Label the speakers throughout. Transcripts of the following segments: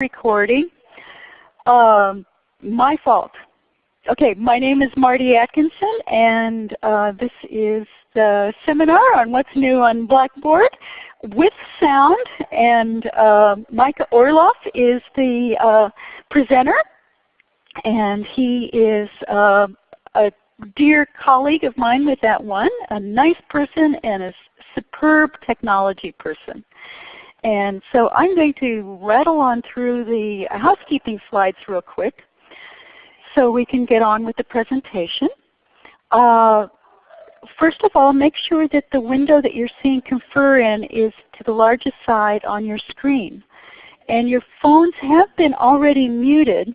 Speaker 1: recording. Um, my fault. Okay, my name is Marty Atkinson and uh, this is the seminar on what's new on Blackboard with sound and uh, Micah Orloff is the uh, presenter and he is uh, a dear colleague of mine with that one, a nice person and a superb technology person. And so I'm going to rattle on through the housekeeping slides real quick so we can get on with the presentation. Uh, first of all, make sure that the window that you're seeing Confer in is to the largest side on your screen. And your phones have been already muted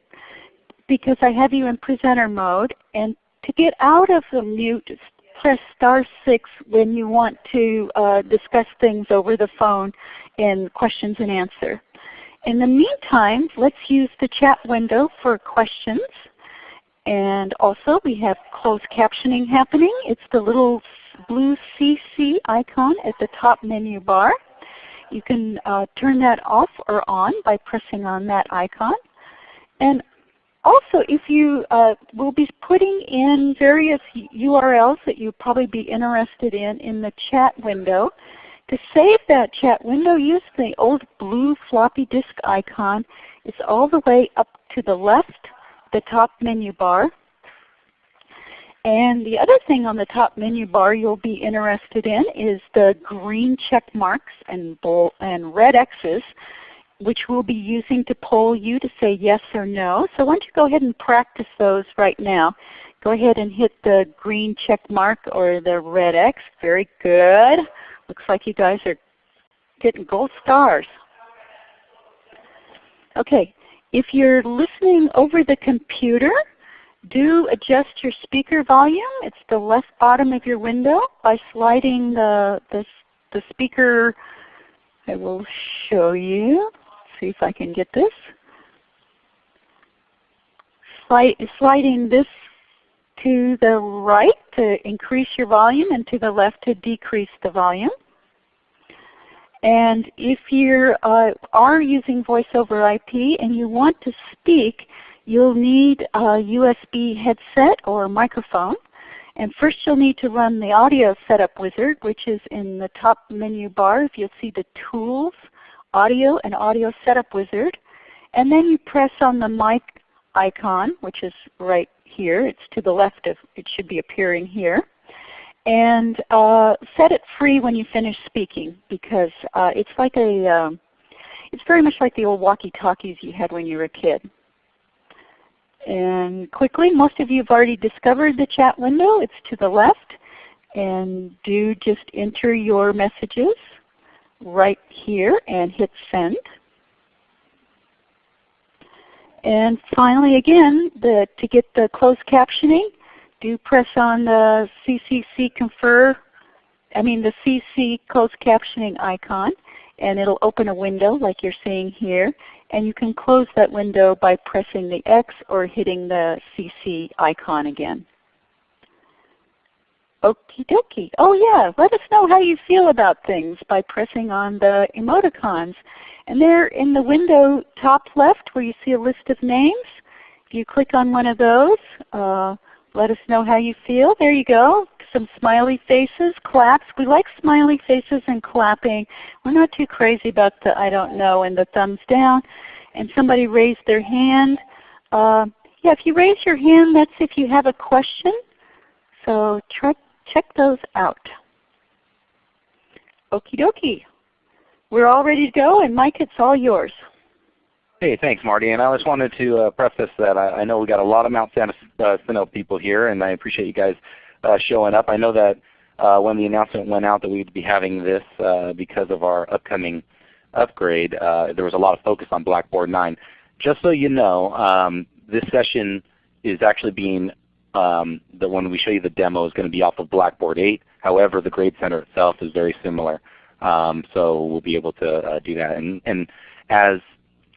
Speaker 1: because I have you in presenter mode. And to get out of the mute, press star 6 when you want to uh, discuss things over the phone in questions and answer. In the meantime, let's use the chat window for questions. And also we have closed captioning happening. It's the little blue CC icon at the top menu bar. You can uh, turn that off or on by pressing on that icon. And also, if you uh, will be putting in various URLs that you'll probably be interested in in the chat window, to save that chat window, use the old blue floppy disk icon. It's all the way up to the left, the top menu bar. And the other thing on the top menu bar you'll be interested in is the green check marks and, and red X's which we'll be using to poll you to say yes or no. So why don't you go ahead and practice those right now. Go ahead and hit the green check mark or the red X. Very good. Looks like you guys are getting gold stars. Okay, if you're listening over the computer, do adjust your speaker volume. It's the left bottom of your window by sliding the, the, the speaker. I will show you see if I can get this. Sliding this to the right to increase your volume and to the left to decrease the volume. And if you uh, are using voice over IP and you want to speak, you'll need a USB headset or microphone. And first you'll need to run the Audio Setup Wizard, which is in the top menu bar. If you'll see the Tools Audio and Audio Setup Wizard. And then you press on the mic icon, which is right here. It's to the left of, it should be appearing here. And uh, set it free when you finish speaking because uh, it's like a, um, it's very much like the old walkie-talkies you had when you were a kid. And quickly, most of you have already discovered the chat window. It's to the left. And do just enter your messages right here and hit send. And finally again, the, to get the closed captioning, do press on the CCC confer, I mean the CC closed captioning icon and it'll open a window like you're seeing here. And you can close that window by pressing the X or hitting the CC icon again. Okie dokie. Oh yeah, let us know how you feel about things by pressing on the emoticons. And there in the window top left where you see a list of names, if you click on one of those, uh, let us know how you feel. There you go. Some smiley faces, claps. We like smiley faces and clapping. We're not too crazy about the I don't know and the thumbs down. And somebody raised their hand. Uh, yeah, if you raise your hand, that's if you have a question. So try, check those out. Okie dokie. We're all ready to go, and Mike, it's all yours.
Speaker 2: Hey, thanks, Marty. And I just wanted to uh, preface that I, I, know we got a lot of Mount San uh, people here, and I appreciate you guys uh, showing up. I know that uh, when the announcement went out that we'd be having this uh, because of our upcoming upgrade, uh, there was a lot of focus on Blackboard 9. Just so you know, um, this session is actually being um, the one we show you the demo is going to be off of Blackboard 8. However, the Grade Center itself is very similar. Um, so we'll be able to uh, do that. And, and, as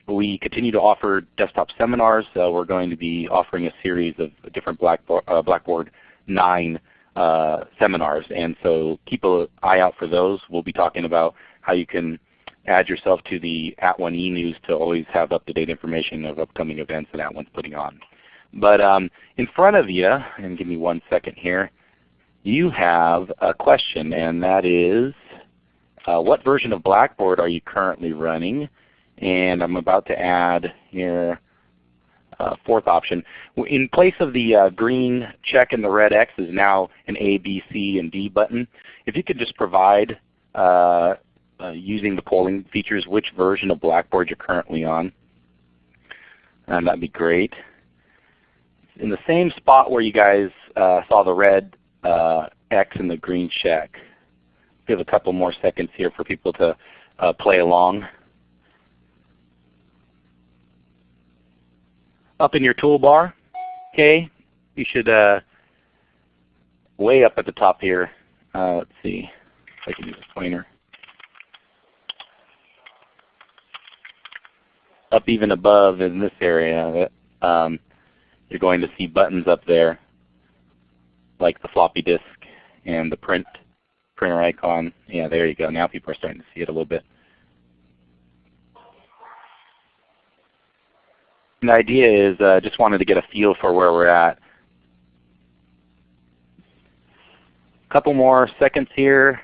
Speaker 2: we continue to offer desktop seminars, uh, we're going to be offering a series of different Blackboard, uh, Blackboard 9 uh, seminars. And so keep an eye out for those. We'll be talking about how you can add yourself to the At @ONE e-news to always have up-to-date information of upcoming events that At @ONE's putting on. But um, in front of you, and give me one second here, you have a question, and that is, uh, what version of Blackboard are you currently running? And I'm about to add here uh, fourth option. In place of the uh, green check and the red X is now an A, B, C, and D button. If you could just provide, uh, uh using the polling features, which version of Blackboard you're currently on, and that'd be great. In the same spot where you guys uh, saw the red uh, X and the green check. We have a couple more seconds here for people to play along. up in your toolbar, okay, you should uh, way up at the top here. Uh, let's see if I can use a pointer. Up even above in this area, um, you're going to see buttons up there, like the floppy disk and the print printer icon. Yeah, there you go. Now people are starting to see it a little bit. the idea is uh, just wanted to get a feel for where we're at. A couple more seconds here.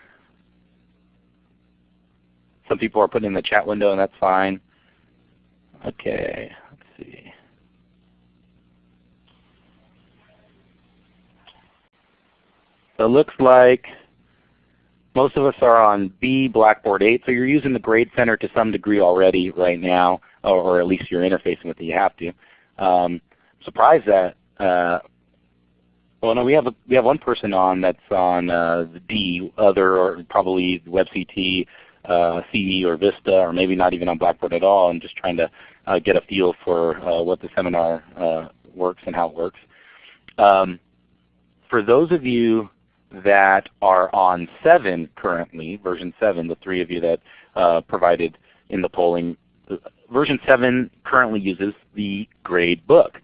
Speaker 2: Some people are putting in the chat window and that's fine. Okay, let's see. So it looks like most of us are on B Blackboard 8, so you're using the Grade Center to some degree already right now or, at least you're interfacing with it. You have to. Um, surprised that. Uh, well, no, we have a, we have one person on that's on uh, the D, other or probably WebCT, uh, CE or Vista, or maybe not even on Blackboard at all, and just trying to uh, get a feel for uh, what the seminar uh, works and how it works. Um, for those of you that are on 7 currently, version 7, the three of you that uh, provided in the polling, version 7 currently uses the grade book.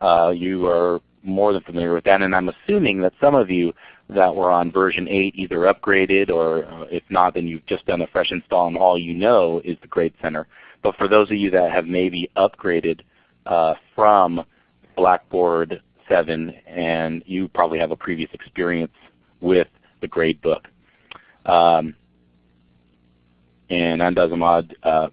Speaker 2: Uh, you are more than familiar with that, and I'm assuming that some of you that were on version 8 either upgraded or uh, if not, then you've just done a fresh install and all you know is the Grade Center. But for those of you that have maybe upgraded uh, from Blackboard 7 and you probably have a previous experience with the grade book. Um, and Andazamad uh,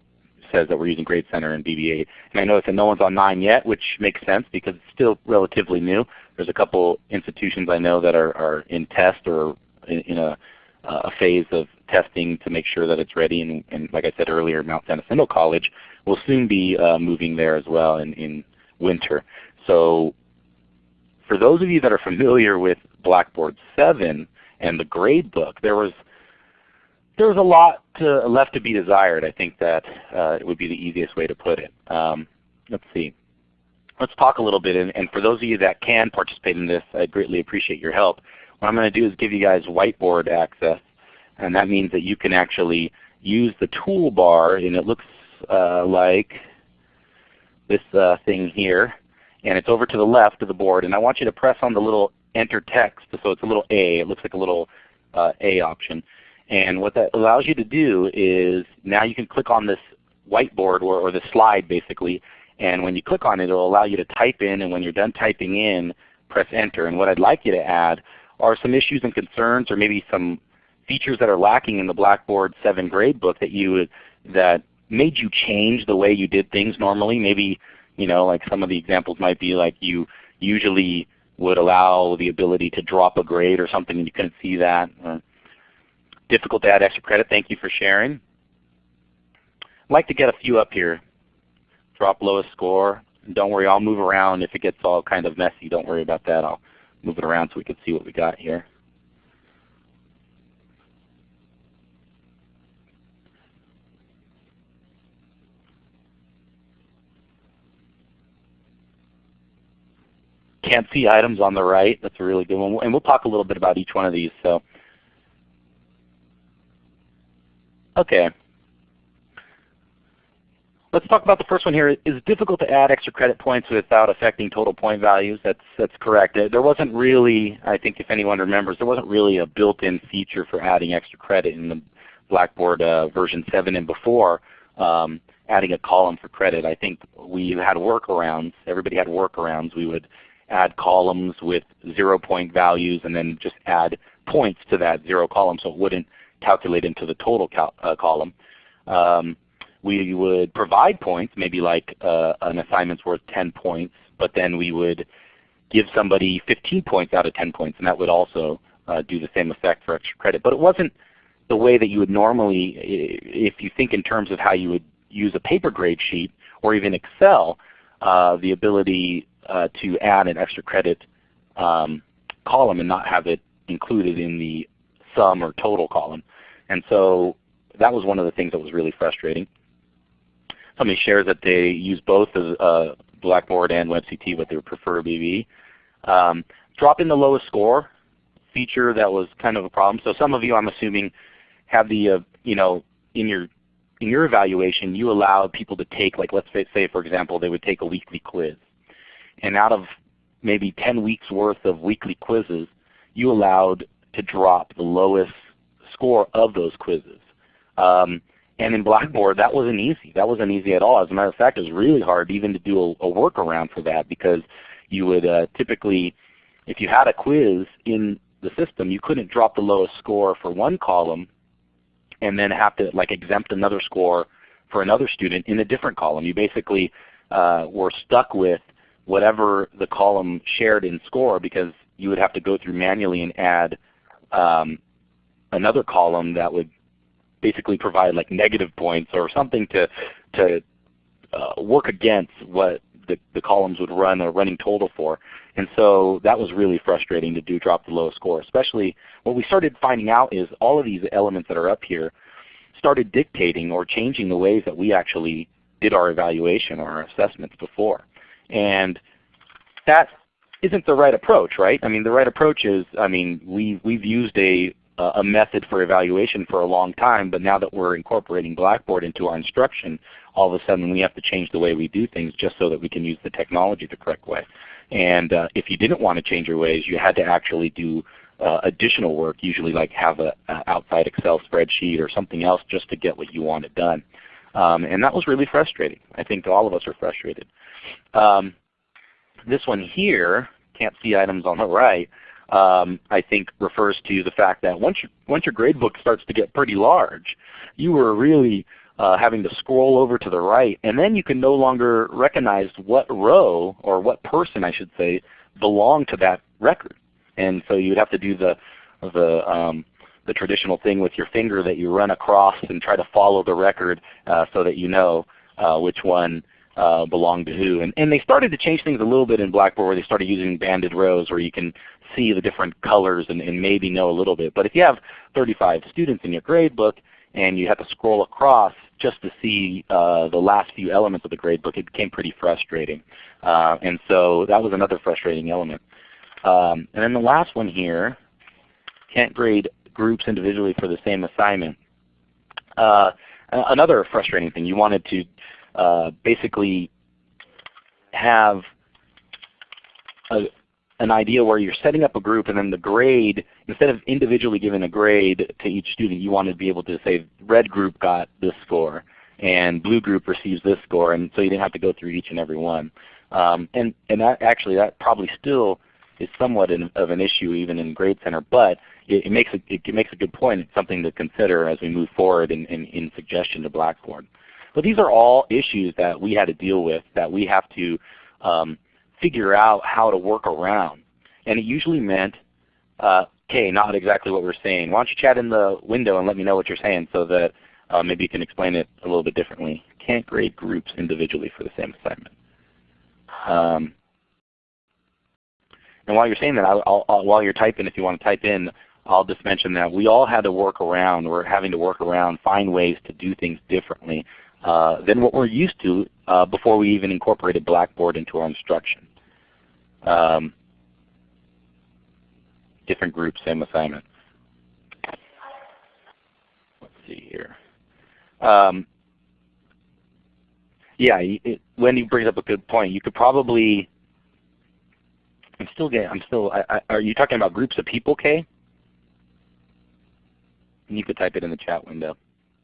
Speaker 2: says that we're using Grade Center and BB8. And I notice that no one's on 9 yet, which makes sense because it's still relatively new. There's a couple institutions I know that are, are in test or in, in a, a, phase of testing to make sure that it's ready. And, and like I said earlier, Mount San Jacinto College will soon be uh, moving there as well in, in winter. So for those of you that are familiar with Blackboard 7 and the grade book, there was there was a lot to, left to be desired. I think that uh, it would be the easiest way to put it. Um, let's see. Let's talk a little bit, and, and, for those of you that can participate in this, I greatly appreciate your help. What I'm going to do is give you guys whiteboard access, and that means that you can actually use the toolbar, and it looks uh, like this uh, thing here, and it's over to the left of the board. And I want you to press on the little Enter Text, so it's a little A. It looks like a little uh, A option. And what that allows you to do is now you can click on this whiteboard or, or the slide basically, and when you click on it, it will allow you to type in, and when you're done typing in, press Enter. And what I'd like you to add are some issues and concerns or maybe some features that are lacking in the Blackboard 7 gradebook that you that made you change the way you did things normally. Maybe you know, like some of the examples might be like you usually would allow the ability to drop a grade or something and you couldn't see that uh, difficult to add extra credit. Thank you for sharing. I'd like to get a few up here. Drop lowest score. Don't worry, I'll move around if it gets all kind of messy. Don't worry about that. I'll move it around so we can see what we got here. Can't see items on the right. That's a really good one. And we'll talk a little bit about each one of these. So Okay. Let's talk about the first one here. It's difficult to add extra credit points without affecting total point values. That's, that's correct. There wasn't really, I think if anyone remembers, there wasn't really a built-in feature for adding extra credit in the Blackboard uh, version 7 and before, um, adding a column for credit. I think we had workarounds. Everybody had workarounds. We would add columns with zero point values and then just add points to that zero column so it wouldn't calculate into the total uh, column. Um, we would provide points, maybe like uh, an assignment's worth 10 points, but then we would give somebody 15 points out of 10 points, and that would also uh, do the same effect for extra credit. But it wasn't the way that you would normally, if you think in terms of how you would use a paper grade sheet or even Excel, uh, the ability to add an extra credit um, column and not have it included in the sum or total column. And so that was one of the things that was really frustrating. Somebody shares that they use both uh, Blackboard and WebCT, but they would prefer BB. Um, drop in the lowest score feature that was kind of a problem. So some of you, I'm assuming, have the uh, you know in your in your evaluation you allowed people to take like let's say for example they would take a weekly quiz, and out of maybe 10 weeks worth of weekly quizzes, you allowed to drop the lowest score of those quizzes. Um, and in Blackboard, that wasn't easy. That wasn't easy at all. As a matter of fact, it was really hard even to do a, a workaround for that because you would uh, typically, if you had a quiz in the system, you couldn't drop the lowest score for one column and then have to like exempt another score for another student in a different column. You basically uh, were stuck with whatever the column shared in score because you would have to go through manually and add um, another column that would basically provide like negative points or something to to uh, work against what the, the columns would run a running total for. And so that was really frustrating to do drop the lowest score. Especially what we started finding out is all of these elements that are up here started dictating or changing the ways that we actually did our evaluation or our assessments before. And that isn't the right approach, right? I mean, the right approach is, I mean, we, we've used a a method for evaluation for a long time, but now that we're incorporating Blackboard into our instruction, all of a sudden we have to change the way we do things just so that we can use the technology the correct way. And uh, if you didn't want to change your ways, you had to actually do uh, additional work, usually like have an outside Excel spreadsheet or something else just to get what you wanted done. Um, and that was really frustrating. I think all of us are frustrated. Um, this one here, can't see items on the right, um, I think refers to the fact that once, you, once your gradebook starts to get pretty large, you were really uh, having to scroll over to the right, and then you can no longer recognize what row, or what person I should say, belonged to that record. And so you'd have to do the, the, um, the traditional thing with your finger that you run across and try to follow the record uh, so that you know uh, which one uh, belonged to who. And, and they started to change things a little bit in Blackboard where they started using banded rows where you can see the different colors and, and maybe know a little bit. But if you have 35 students in your grade book and you have to scroll across just to see uh, the last few elements of the grade book, it became pretty frustrating. Uh, and so that was another frustrating element. Um, and then the last one here, can't grade groups individually for the same assignment. Uh, another frustrating thing, you wanted to uh, basically have a, an idea where you're setting up a group and then the grade, instead of individually giving a grade to each student, you wanted to be able to say red group got this score and blue group receives this score and so you didn't have to go through each and every one. Um, and and that actually that probably still is somewhat in, of an issue even in Grade Center, but it, it makes a, it, makes a good point. It's something to consider as we move forward in, in, in suggestion to Blackboard. But these are all issues that we had to deal with that we have to um, figure out how to work around. And it usually meant, uh, okay, not exactly what we're saying. Why don't you chat in the window and let me know what you're saying so that uh, maybe you can explain it a little bit differently. Can't grade groups individually for the same assignment. Um, and while you're saying that, I'll, I'll, while you're typing, if you want to type in, I'll just mention that we all had to work around. We're having to work around, find ways to do things differently uh, than what we're used to uh, before we even incorporated Blackboard into our instruction. Um, different groups, same assignment. Let's see here. Um, yeah, it, Wendy brings up a good point. You could probably, I'm still getting, I'm still, I, I, are you talking about groups of people, Kay? And you could type it in the chat window.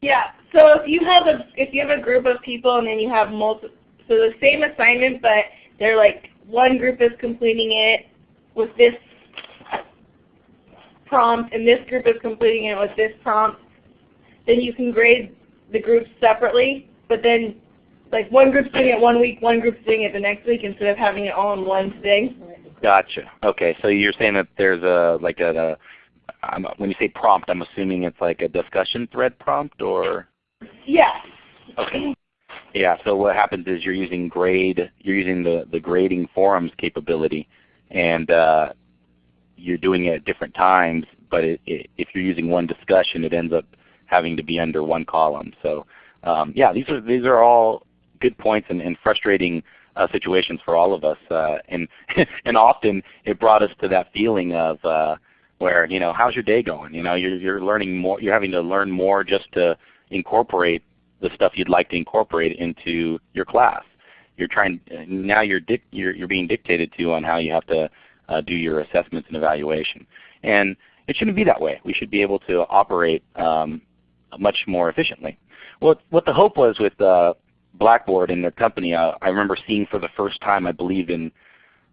Speaker 3: Yeah. So if you have a if you have a group of people and then you have multiple, so the same assignment, but they're like one group is completing it with this prompt and this group is completing it with this prompt, then you can grade the groups separately, but then like one group's doing it one week, one group's doing it the next week instead of having it all in one thing.
Speaker 2: Gotcha. Okay, so you're saying that there's a like a, a when you say prompt, I'm assuming it's like a discussion thread prompt, or?
Speaker 3: Yeah.
Speaker 2: Okay. Yeah. So what happens is you're using grade, you're using the the grading forums capability, and uh, you're doing it at different times. But it, it, if you're using one discussion, it ends up having to be under one column. So um, yeah, these are these are all good points and, and frustrating uh, situations for all of us. Uh, and and often it brought us to that feeling of uh, where you know how's your day going? You know you're you're learning more. You're having to learn more just to incorporate the stuff you'd like to incorporate into your class. You're trying now. You're you're, you're being dictated to on how you have to uh, do your assessments and evaluation. And it shouldn't be that way. We should be able to operate um, much more efficiently. What what the hope was with uh, Blackboard and their company, uh, I remember seeing for the first time, I believe in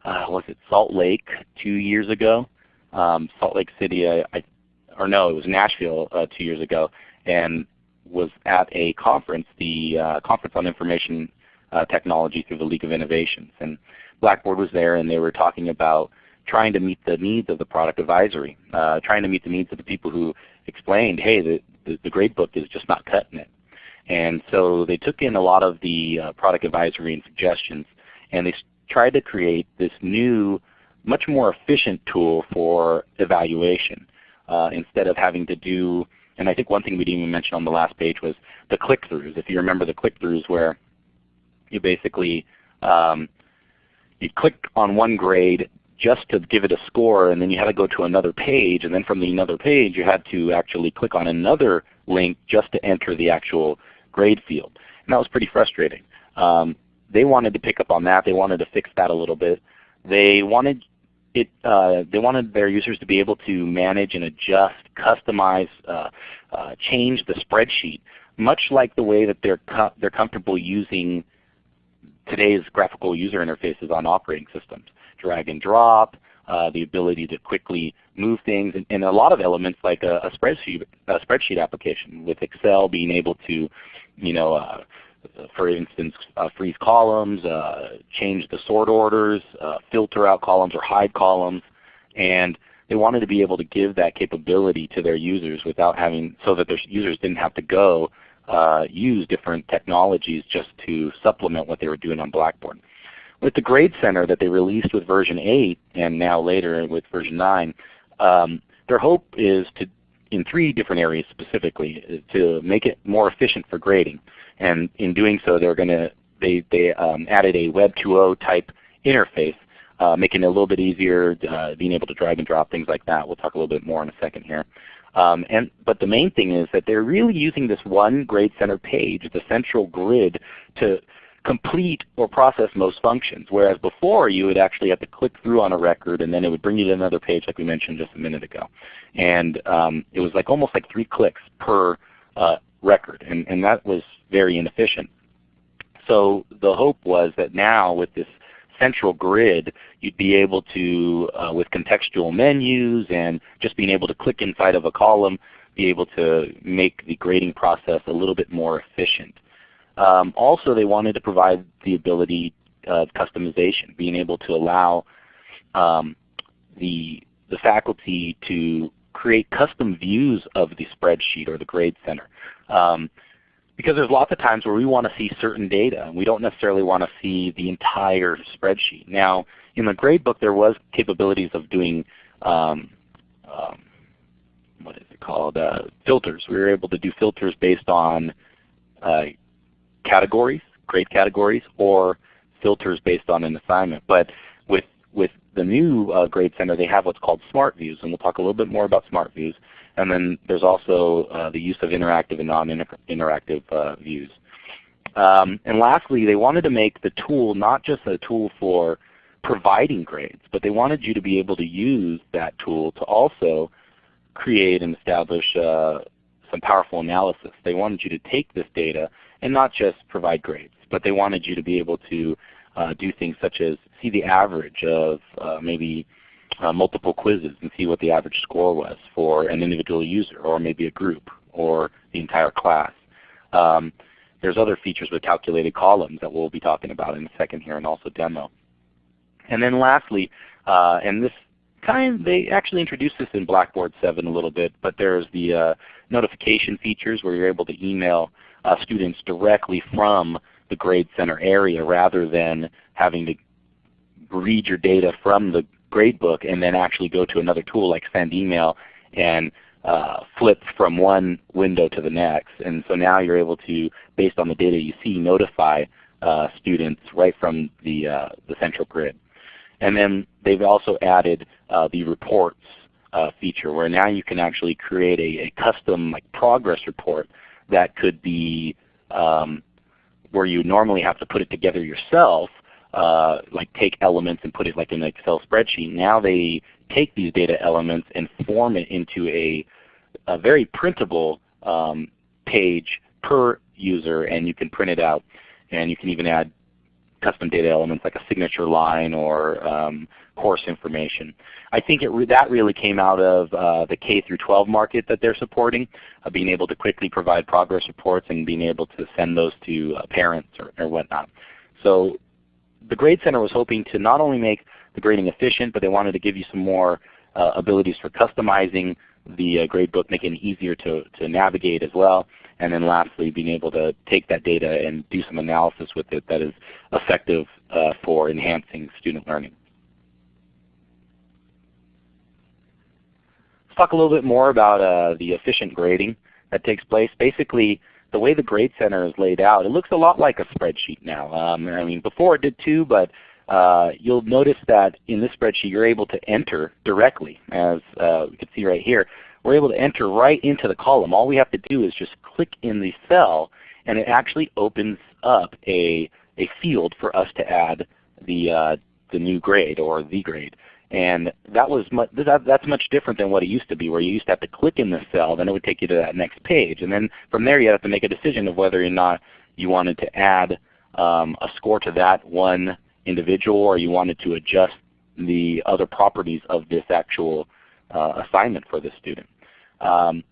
Speaker 2: uh, was it Salt Lake two years ago, um, Salt Lake City, I, or no, it was Nashville uh, two years ago, and was at a conference, the uh, Conference on Information uh, Technology through the League of Innovations, and Blackboard was there, and they were talking about trying to meet the needs of the product advisory, uh, trying to meet the needs of the people who explained, hey, the, the, the gradebook is just not cutting it. And so they took in a lot of the uh, product advisory and suggestions, and they tried to create this new, much more efficient tool for evaluation uh, instead of having to do, and I think one thing we didn't even mention on the last page was the click-throughs. If you remember the click-throughs where you basically um, you click on one grade just to give it a score and then you had to go to another page and then from the another page you had to actually click on another link just to enter the actual grade field. And that was pretty frustrating. Um, they wanted to pick up on that. They wanted to fix that a little bit. They wanted it, uh, they wanted their users to be able to manage and adjust, customize, uh, uh, change the spreadsheet, much like the way that they're, they're comfortable using today's graphical user interfaces on operating systems drag and drop, uh, the ability to quickly move things, and, and a lot of elements like a, a, spreadsheet, a spreadsheet application with Excel being able to, you know, uh, for instance, uh, freeze columns, uh, change the sort orders, uh, filter out columns or hide columns, and they wanted to be able to give that capability to their users without having, so that their users didn't have to go uh, use different technologies just to supplement what they were doing on Blackboard. With the Grade Center that they released with version 8 and now later with version 9, um, their hope is to, in three different areas specifically, to make it more efficient for grading. And in doing so, they're going to they they um, added a Web 2.0 type interface, uh, making it a little bit easier, uh, being able to drag and drop things like that. We'll talk a little bit more in a second here. Um, and, but the main thing is that they're really using this one Grade Center page, the central grid, to complete or process most functions. Whereas before you would actually have to click through on a record and then it would bring you to another page like we mentioned just a minute ago. And um, it was like almost like three clicks per uh, record and, and that was very inefficient. So the hope was that now with this central grid, you'd be able to, uh, with contextual menus and just being able to click inside of a column, be able to make the grading process a little bit more efficient. Um, also, they wanted to provide the ability of customization, being able to allow um, the, the faculty to create custom views of the spreadsheet or the grade center. Um, because there's lots of times where we want to see certain data and we don't necessarily want to see the entire spreadsheet. Now in the gradebook there was capabilities of doing um, um, what is it called, uh, filters. We were able to do filters based on uh, categories, grade categories, or filters based on an assignment. But with, with the new uh, Grade Center, they have what's called Smart Views, and we'll talk a little bit more about Smart Views. And then there's also uh, the use of interactive and non-interactive uh, views. Um, and lastly, they wanted to make the tool not just a tool for providing grades, but they wanted you to be able to use that tool to also create and establish uh, some powerful analysis. They wanted you to take this data and not just provide grades, but they wanted you to be able to uh, do things such as see the average of uh, maybe uh, multiple quizzes and see what the average score was for an individual user or maybe a group or the entire class. Um, there's other features with calculated columns that we'll be talking about in a second here and also demo. And then lastly, uh, and this kind they actually introduced this in Blackboard 7 a little bit, but there's the uh, notification features where you're able to email students directly from the Grade Center area rather than having to read your data from the gradebook and then actually go to another tool like send email and uh, flip from one window to the next. And so now you're able to, based on the data you see, notify uh, students right from the, uh, the central grid. And then they've also added uh, the reports uh, feature where now you can actually create a, a, custom like progress report that could be um, where you normally have to put it together yourself, uh, like take elements and put it like in an Excel spreadsheet. Now they take these data elements and form it into a, a very printable um, page per user and you can print it out. And you can even add custom data elements like a signature line or um, course information. I think re that really came out of uh, the K through 12 market that they're supporting, uh, being able to quickly provide progress reports and being able to send those to uh, parents or, or whatnot. So the Grade Center was hoping to not only make the grading efficient, but they wanted to give you some more uh, abilities for customizing the uh, gradebook, making it easier to, to navigate as well. And then lastly, being able to take that data and do some analysis with it that is effective uh, for enhancing student learning. Let's talk a little bit more about uh, the efficient grading that takes place. Basically, the way the Grade Center is laid out, it looks a lot like a spreadsheet now. Um, I mean, before it did too, but uh, you'll notice that in this spreadsheet you're able to enter directly, as uh, we can see right here. We're able to enter right into the column. All we have to do is just click in the cell, and it actually opens up a, a field for us to add the, uh, the new grade or the grade. And that was much, that, that's much different than what it used to be, where you used to have to click in the cell, then it would take you to that next page. And then from there you have to make a decision of whether or not you wanted to add um, a score to that one individual or you wanted to adjust the other properties of this actual uh, assignment for the student. Um,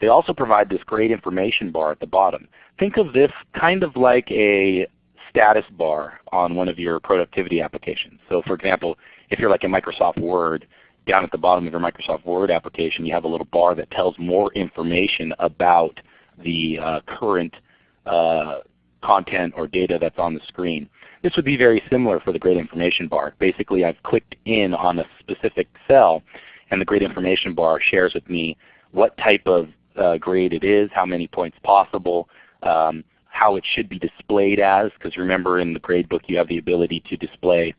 Speaker 2: they also provide this grade information bar at the bottom. Think of this kind of like a status bar on one of your productivity applications. So for example, if you're like in Microsoft Word, down at the bottom of your Microsoft Word application you have a little bar that tells more information about the uh, current uh, content or data that's on the screen. This would be very similar for the Grade information bar. Basically I've clicked in on a specific cell and the Grade information bar shares with me what type of uh, grade it is, how many points possible, um, how it should be displayed as, because remember in the gradebook you have the ability to display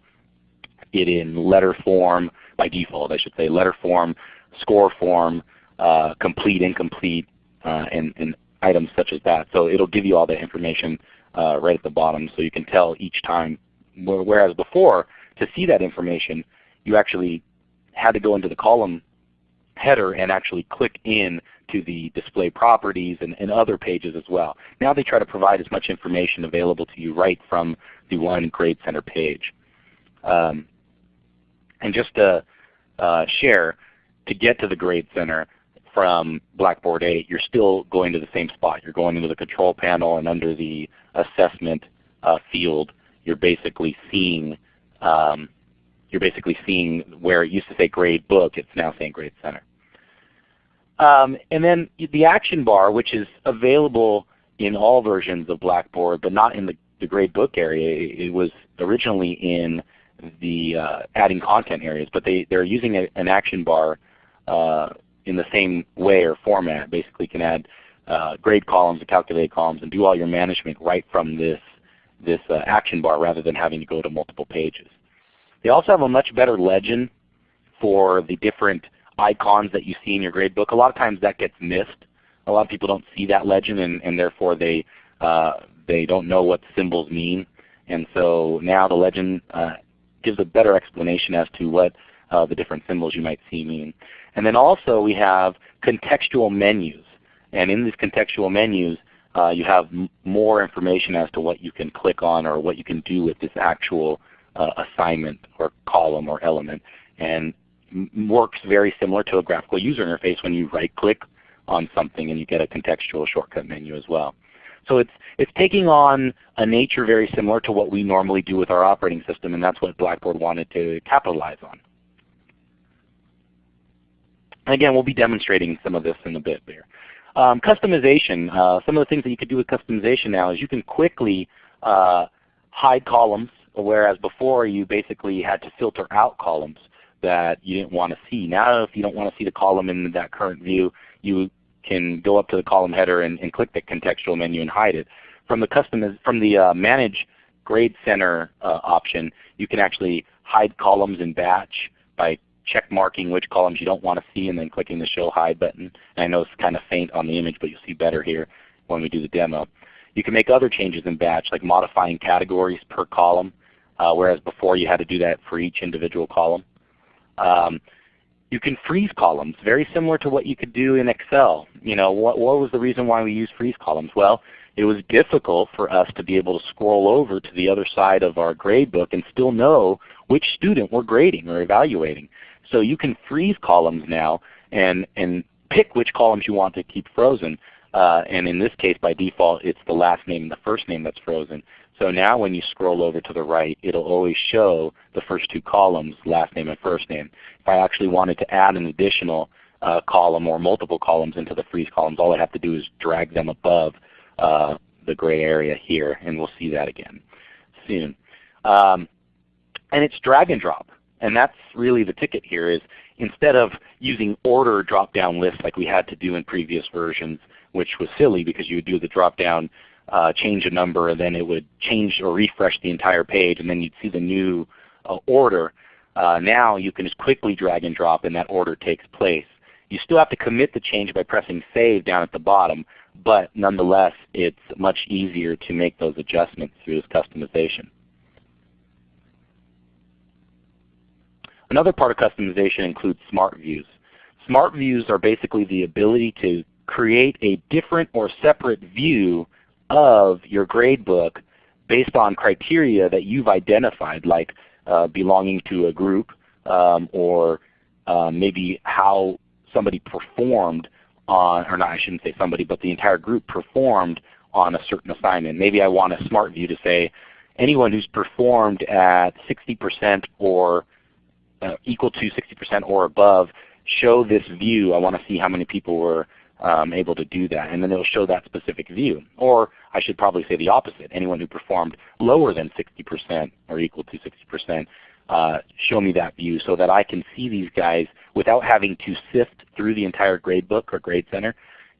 Speaker 2: it in letter form, by default I should say, letter form, score form, uh, complete, incomplete, uh, and, and, items such as that. So it will give you all that information uh, right at the bottom so you can tell each time. Whereas before, to see that information, you actually had to go into the column header and actually click in to the display properties and, and, other pages as well. Now they try to provide as much information available to you right from the one Grade Center page. Um, and just to uh, share, to get to the Grade Center from Blackboard 8, you're still going to the same spot. You're going into the control panel and under the assessment uh, field, you're basically seeing um, you're basically seeing where it used to say grade book, it's now saying grade center. Um, and then the action bar, which is available in all versions of Blackboard, but not in the, the grade book area. It was originally in the uh, adding content areas, but they, they're using a, an action bar uh, in the same way or format. Basically can add uh, grade columns and calculate columns and do all your management right from this, this uh, action bar rather than having to go to multiple pages. They also have a much better legend for the different icons that you see in your gradebook. A lot of times that gets missed. A lot of people don't see that legend and, and therefore they, uh, they don't know what symbols mean. And so now the legend uh, gives a better explanation as to what uh, the different symbols you might see mean. And then also we have contextual menus. And in these contextual menus, uh, you have more information as to what you can click on or what you can do with this actual uh, assignment or column or element. And works very similar to a graphical user interface when you right click on something and you get a contextual shortcut menu as well. So it's, it's taking on a nature very similar to what we normally do with our operating system and that's what Blackboard wanted to capitalize on. again, we'll be demonstrating some of this in a bit there. Um, customization, uh, some of the things that you could do with customization now is you can quickly uh, hide columns, whereas before you basically had to filter out columns that you didn't want to see. Now if you don't want to see the column in that current view, you can go up to the column header and, and click the contextual menu and hide it. From the custom, from the uh, Manage Grade Center uh, option, you can actually hide columns in batch by check marking which columns you don't want to see and then clicking the Show Hide button. And I know it's kind of faint on the image, but you'll see better here when we do the demo. You can make other changes in batch like modifying categories per column, uh, whereas before you had to do that for each individual column. Um, you can freeze columns, very similar to what you could do in Excel. You know, what, what was the reason why we use freeze columns? Well, it was difficult for us to be able to scroll over to the other side of our grade book and still know which student we're grading or evaluating. So you can freeze columns now and, and pick which columns you want to keep frozen. Uh, and in this case, by default, it's the last name and the first name that's frozen. So now when you scroll over to the right, it'll always show the first two columns, last name and first name. If I actually wanted to add an additional uh, column or multiple columns into the freeze columns, all I have to do is drag them above uh, the gray area here, and we'll see that again soon. Um, and it's drag and drop. And that's really the ticket here is instead of using order drop-down lists like we had to do in previous versions, which was silly because you would do the drop-down, uh, change a number, and then it would change or refresh the entire page, and then you'd see the new uh, order. Uh, now you can just quickly drag and drop and that order takes place. You still have to commit the change by pressing Save down at the bottom, but nonetheless it's much easier to make those adjustments through this customization. Another part of customization includes smart views. Smart views are basically the ability to create a different or separate view of your gradebook based on criteria that you've identified like uh, belonging to a group um, or uh, maybe how somebody performed on, or not I shouldn't say somebody, but the entire group performed on a certain assignment. Maybe I want a smart view to say anyone who's performed at 60% or uh, equal to 60% or above, show this view. I want to see how many people were um, able to do that. And then it will show that specific view. Or I should probably say the opposite. Anyone who performed lower than 60% or equal to 60%, uh, show me that view so that I can see these guys without having to sift through the entire gradebook or grade center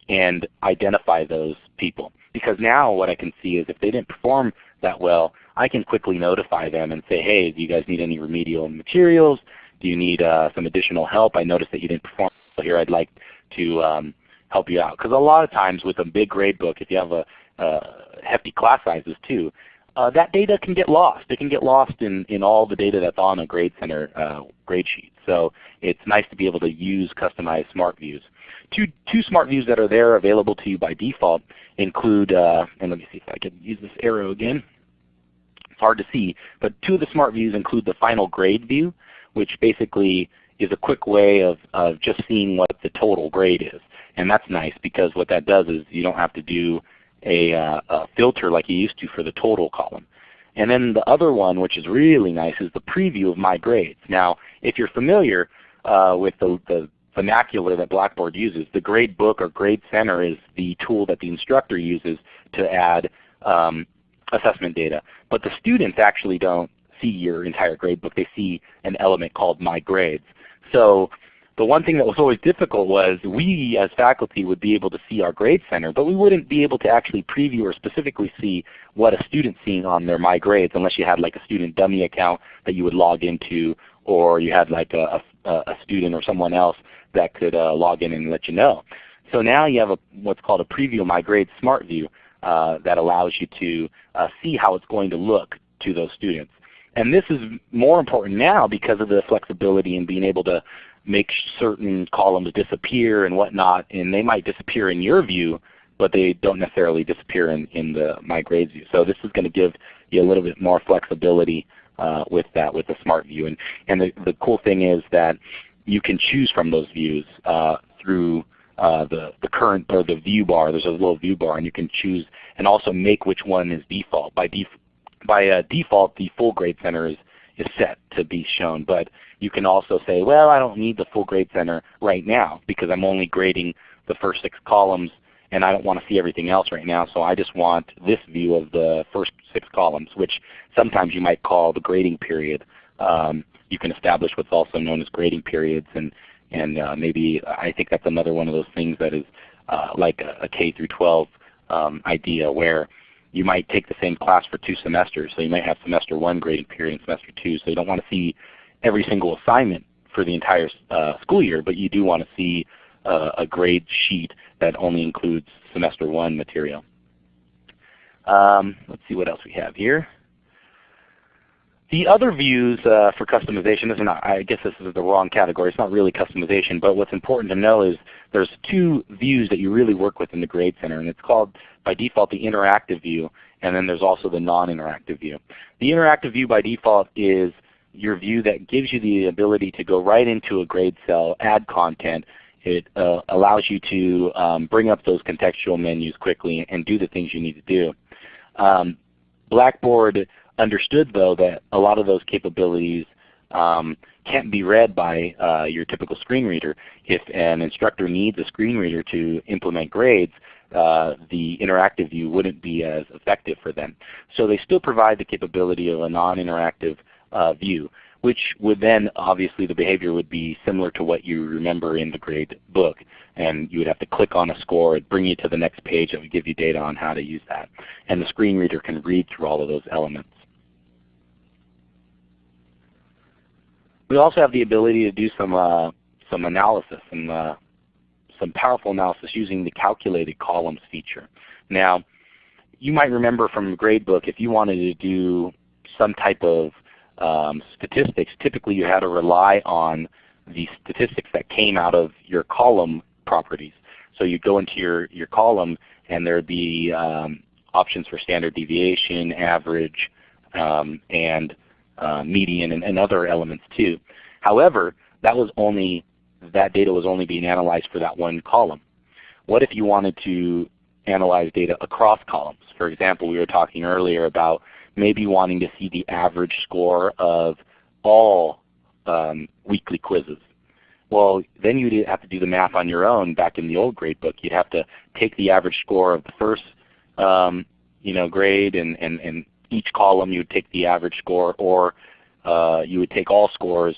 Speaker 2: and identify those people. Because now what I can see is if they didn't perform that well, I can quickly notify them and say, hey, do you guys need any remedial materials? Do you need uh, some additional help? I noticed that you didn't perform well here. I'd like to um, help you out. Because a lot of times with a big grade book, if you have a hefty class sizes too, uh, that data can get lost. It can get lost in, in all the data that's on a Grade Center uh, grade sheet. So it's nice to be able to use customized smart views. Two, two smart views that are there available to you by default include, uh, and let me see if I can use this arrow again. It's hard to see, but two of the smart views include the final grade view, which basically is a quick way of, of just seeing what the total grade is. And that's nice because what that does is you don't have to do a, uh, a filter like you used to for the total column. And then the other one, which is really nice, is the preview of my grades. Now, if you're familiar uh, with the, the vernacular that Blackboard uses, the grade book or grade center is the tool that the instructor uses to add um, assessment data. But the students actually don't see your entire grade book. They see an element called My Grades. So the one thing that was always difficult was we as faculty would be able to see our grade center, but we wouldn't be able to actually preview or specifically see what a student's seeing on their My Grades unless you had like a student dummy account that you would log into or you had like a, a, a student or someone else that could uh, log in and let you know. So now you have a, what's called a preview My Grades Smart View. Uh, that allows you to uh, see how it's going to look to those students. And this is more important now because of the flexibility and being able to make certain columns disappear and whatnot, and they might disappear in your view, but they don't necessarily disappear in, in the My Grades view. So this is going to give you a little bit more flexibility uh, with that with the Smart View. And, and the, the cool thing is that you can choose from those views uh, through uh, the, the current or the view bar. There's a little view bar and you can choose and also make which one is default. By, def by uh, default the full grade center is, is set to be shown. But you can also say, well I don't need the full grade center right now because I'm only grading the first six columns and I don't want to see everything else right now. So I just want this view of the first six columns, which sometimes you might call the grading period. Um, you can establish what's also known as grading periods, and and uh, maybe I think that's another one of those things that is uh, like a, a, K through 12 um, idea where you might take the same class for two semesters. So you might have semester one grading period and semester two. So you don't want to see every single assignment for the entire uh, school year, but you do want to see uh, a grade sheet that only includes semester one material. Um, let's see what else we have here. The other views uh, for customization is not, I guess this is the wrong category. It's not really customization, but what's important to know is there's two views that you really work with in the Grade Center, and it's called by default the interactive view, and then there's also the non-interactive view. The interactive view by default is your view that gives you the ability to go right into a grade cell, add content, it uh, allows you to um, bring up those contextual menus quickly and do the things you need to do. Um, Blackboard understood though that a lot of those capabilities um, can't be read by uh, your typical screen reader. If an instructor needs a screen reader to implement grades, uh, the interactive view wouldn't be as effective for them. So they still provide the capability of a non-interactive uh, view which would then obviously the behavior would be similar to what you remember in the grade book. And you would have to click on a score, it'd bring you to the next page that would give you data on how to use that. And the screen reader can read through all of those elements. We also have the ability to do some uh, some analysis and uh, some powerful analysis using the calculated columns feature. Now, you might remember from gradebook if you wanted to do some type of um, statistics, typically you had to rely on the statistics that came out of your column properties. So you go into your, your column and there would be um, options for standard deviation, average, um, and uh, median, and, and, other elements too. However, that was only that data was only being analyzed for that one column. What if you wanted to analyze data across columns? For example, we were talking earlier about maybe wanting to see the average score of all um, weekly quizzes. Well, then you'd have to do the math on your own back in the old grade book. You'd have to take the average score of the first um, you know, grade and, and, and each column you would take the average score or uh, you would take all scores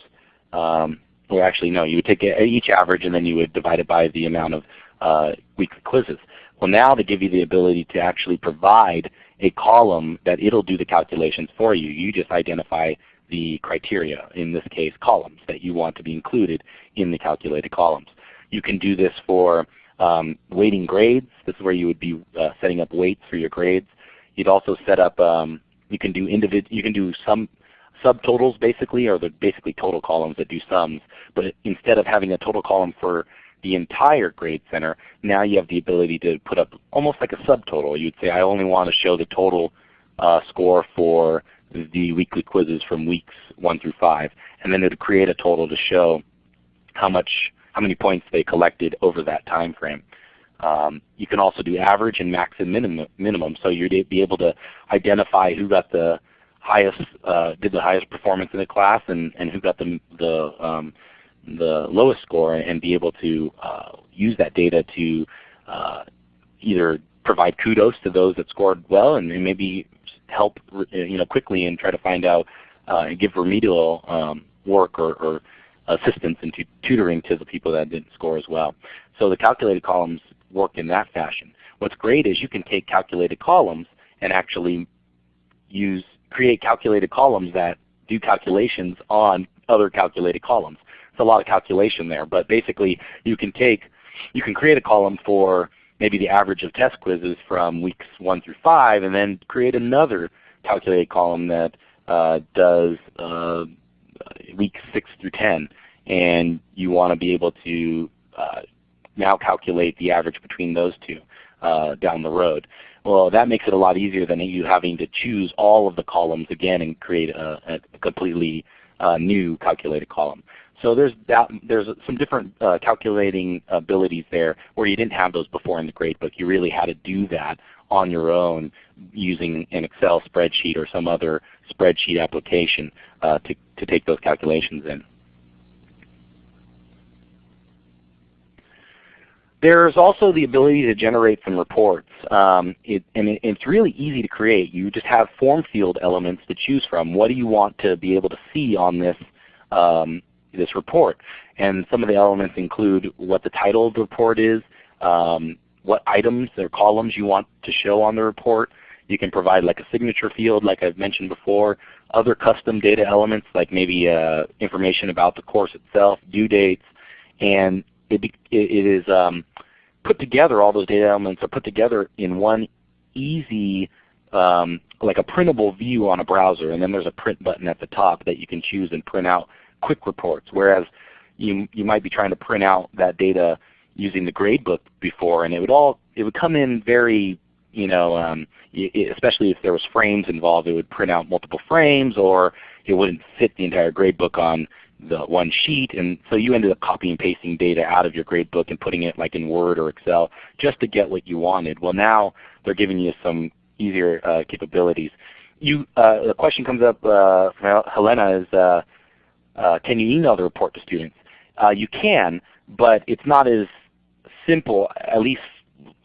Speaker 2: um, or actually no, you would take each average and then you would divide it by the amount of uh, weekly quizzes. Well now they give you the ability to actually provide a column that it'll do the calculations for you. You just identify the criteria, in this case columns, that you want to be included in the calculated columns. You can do this for um, weighting grades. This is where you would be uh, setting up weights for your grades. You'd also set up, um, you can do individ you can do some subtotals basically, or the basically total columns that do sums. But instead of having a total column for the entire grade center, now you have the ability to put up almost like a subtotal. You'd say I only want to show the total uh, score for the weekly quizzes from weeks 1 through 5. And then it would create a total to show how much how many points they collected over that time frame. Um, you can also do average and max and minimum, minimum. So you'd be able to identify who got the highest, uh, did the highest performance in the class and, and who got the, the um, the lowest score and be able to uh, use that data to uh, either provide kudos to those that scored well and, maybe help you know quickly and try to find out uh, and give remedial um, work or, or assistance and tutoring to the people that didn't score as well. So the calculated columns work in that fashion. What's great is you can take calculated columns and actually use create calculated columns that do calculations on other calculated columns it's a lot of calculation there. But basically you can take, you can create a column for maybe the average of test quizzes from weeks 1 through 5 and then create another calculated column that uh, does uh, weeks 6 through 10. and you want to be able to uh, now calculate the average between those two uh, down the road. Well, that makes it a lot easier than you having to choose all of the columns again and create a, a completely uh, new calculated column. So there's that, there's some different uh, calculating abilities there where you didn't have those before in the gradebook. You really had to do that on your own using an Excel spreadsheet or some other spreadsheet application uh, to, to take those calculations in. There's also the ability to generate some reports. Um, it, and it, it's really easy to create. You just have form field elements to choose from. What do you want to be able to see on this um, this report. And some of the elements include what the title of the report is, um, what items or columns you want to show on the report. You can provide like a signature field like I've mentioned before, other custom data elements like maybe uh, information about the course itself, due dates, and it, it is um, put together, all those data elements are put together in one easy um, like a printable view on a browser and then there's a print button at the top that you can choose and print out quick reports, whereas you, you might be trying to print out that data using the gradebook before, and it would all it would come in very you know um, it, especially if there was frames involved, it would print out multiple frames, or it wouldn't fit the entire gradebook on the one sheet, and so you ended up copying and pasting data out of your gradebook and putting it like in Word or Excel just to get what you wanted. Well, now they're giving you some easier uh, capabilities. You, uh, the question comes up uh, from Helena is, uh, uh, can you email the report to students? Uh, you can, but it's not as simple, at least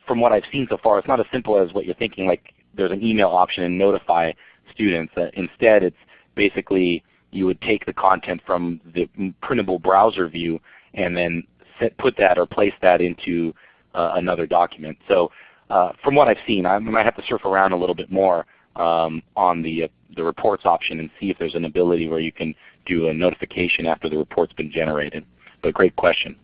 Speaker 2: from what I've seen so far, it's not as simple as what you're thinking, like there's an email option and notify students. Instead, it's basically you would take the content from the printable browser view and then set, put that or place that into uh, another document. So uh, from what I've seen, I might have to surf around a little bit more um, on the, uh, the reports option and see if there's an ability where you can do a notification after the report's been generated. But great question.